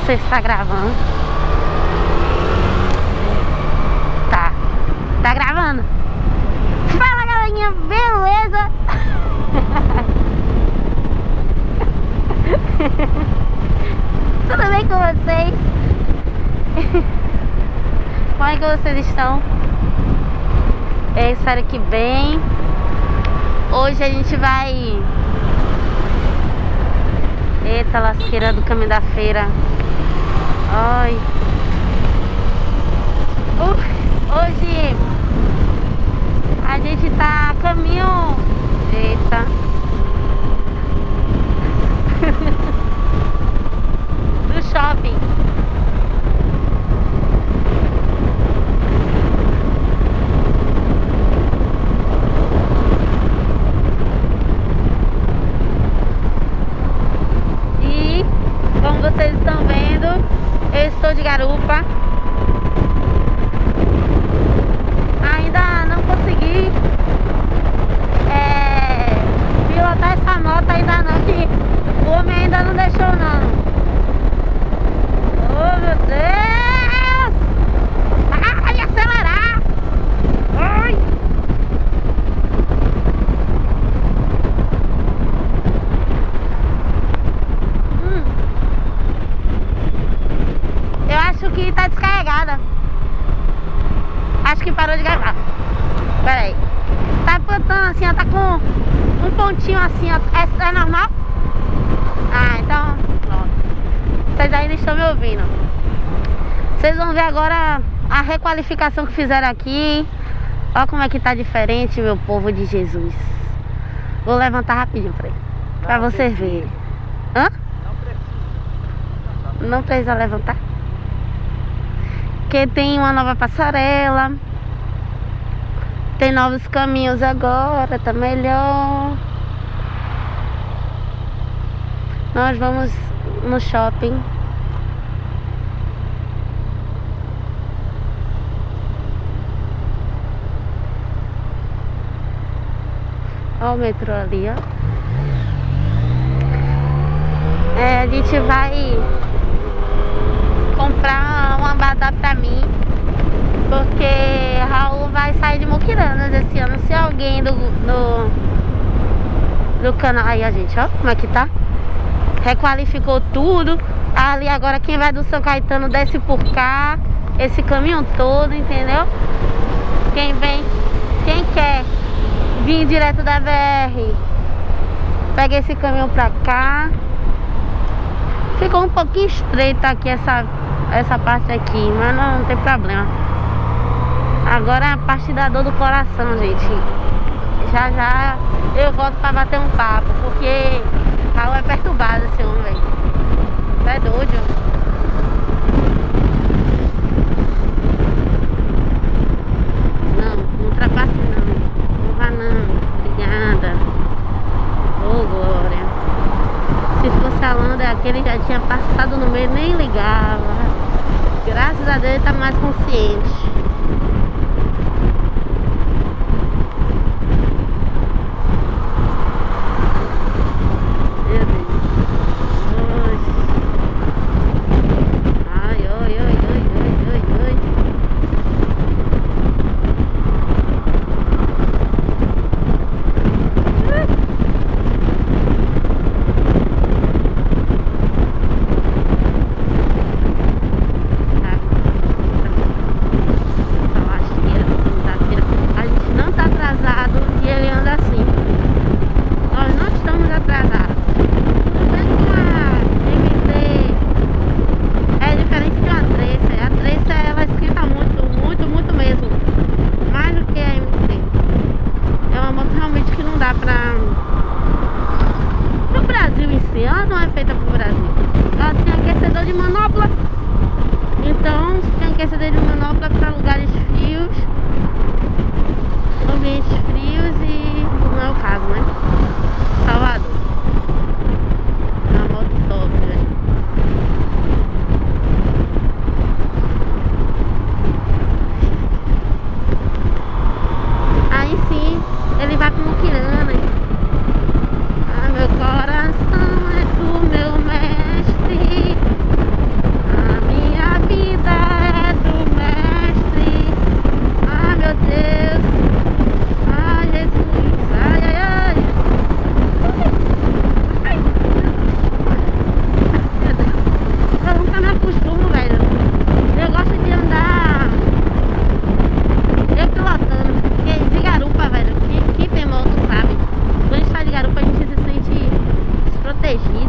não sei se tá gravando. Tá. Tá gravando. Fala, galerinha. Beleza? Tudo bem com vocês? Como é que vocês estão? Eu espero que bem. Hoje a gente vai... Eita, lasqueira do caminho da feira. Ai. Uh, hoje a gente tá a caminho... Eita. do shopping. E como vocês estão vendo, eu estou de garupa. Ainda não consegui é, pilotar essa moto ainda não, que o homem ainda não deixou não. Oh meu Deus! Ai, acelerar! Ai! Hum. Eu acho que tá descarregada. Acho que parou de gravar. Pera aí. Tá apontando assim, ó. Tá com um pontinho assim, ó. É, é normal? Ah, então pronto. Vocês ainda estão me ouvindo. Vocês vão ver agora a requalificação que fizeram aqui. Olha como é que tá diferente, meu povo de Jesus. Vou levantar rapidinho pra, pra vocês verem. Hã? Não precisa levantar? Porque tem uma nova passarela. Tem novos caminhos agora, tá melhor. Nós vamos no shopping. Olha o metrô ali, ó. É, a gente vai comprar uma badá pra mim. Porque Raul vai sair de Muquiranas esse ano. Se alguém do, do, do canal... Aí a gente, ó, como é que tá? Requalificou tudo. Ali agora quem vai do São Caetano desce por cá. Esse caminho todo, entendeu? Quem vem, quem quer vir direto da BR, pega esse caminhão pra cá. Ficou um pouquinho estreita aqui essa, essa parte aqui, mas não, não tem problema. Agora é a parte da dor do coração, gente. Já já eu volto pra bater um papo, porque Raul é perturbado esse homem, velho. É doido. Não, não ultrapasse não. Não vá não. Obrigada. Ô, Glória. Se fosse a Landa, aquele já tinha passado no meio, nem ligava. Graças a Deus ele tá mais consciente. Meu Deus. Oxe. Ai, oi, oi, oi, oi, oi, oi. Tá. Tá lasqueira, segunda-feira. A gente não tá atrasado e ele anda assim. Nós não estamos atrasados. Tudo bem que a MT é diferente de uma Tracer. A Tracer ela esquenta muito, muito, muito mesmo. Mais do que a MT. É uma moto realmente que não dá pra... Pro Brasil em si, ela não é feita pro Brasil. Ela tem aquecedor de manopla. Então, se tem aquecedor de manopla para lugares frios, ambientes frios e não é o caso, né? Salvador. É uma moto top, velho. Aí sim, ele vai pro Muquiranas. Ah, meu coração é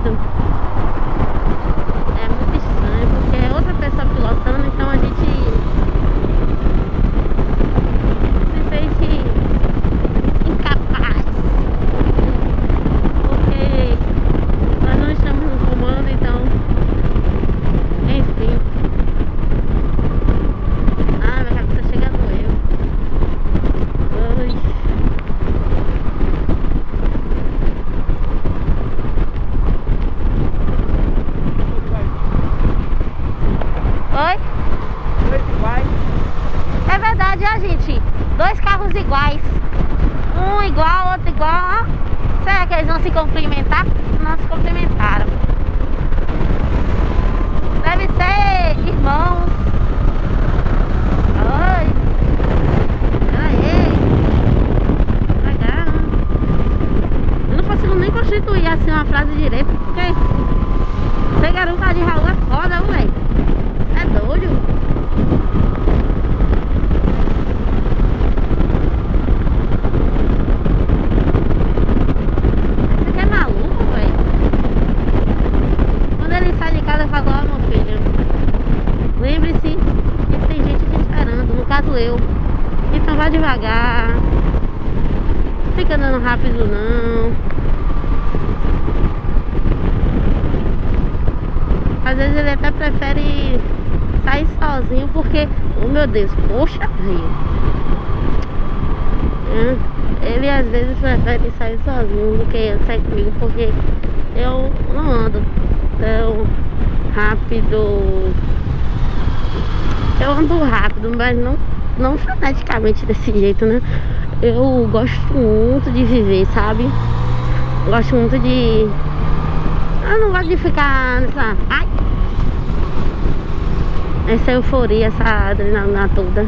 caído. É muito estranho, porque é outra pessoa pilotando, então a gente se sente incapaz. Porque nós não estamos no comando, então. Enfim. Ah, minha cabeça chega a doer. Ai. Oi? Dois iguais. É verdade, ó, gente. Carros iguais. Um igual, outro igual. Será que eles vão se cumprimentar? Não se cumprimentaram. Deve ser irmãos. Oi. Aê. Legal. Eu não consigo nem constituir assim uma frase direita, porque ser garupa de Raul é foda, velho. É doido. Você que é maluco, velho? Quando ele sai de casa, eu falo, ó, meu filho, lembre-se que tem gente te caso eu. Então vá devagar. Não fica andando rápido, não. Às vezes ele até prefere sair sozinho porque, oh meu Deus, poxa vida. É, Ele às vezes prefere sair sozinho do que sair comigo porque eu não ando tão rápido. Eu ando rápido, mas não, não freneticamente desse jeito, né? Eu gosto muito de viver, sabe? Gosto muito de. Eu não gosto de ficar nessa. Ai! Essa euforia, essa adrenalina toda.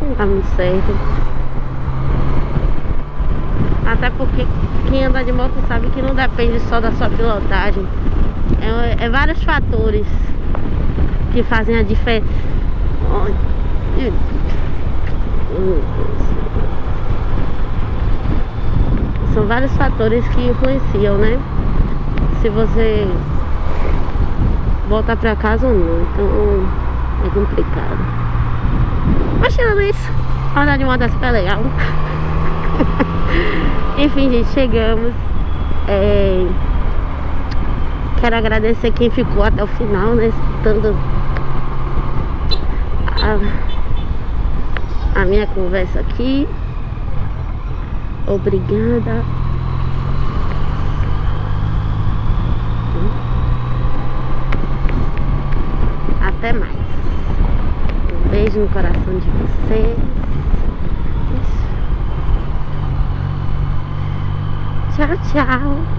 Não tá muito certo. Até porque quem anda de moto sabe que não depende só da sua pilotagem. É, é vários fatores que fazem a diferença. São vários fatores que influenciam, né? Se você voltar pra casa ou não. Então é complicado. Mas tirando isso, andar de moto é super legal. Enfim, gente, chegamos. É... Quero agradecer quem ficou até o final, né? Escutando a, a minha conversa aqui. Obrigada. Até mais. Um beijo no coração de vocês. Tchau, tchau.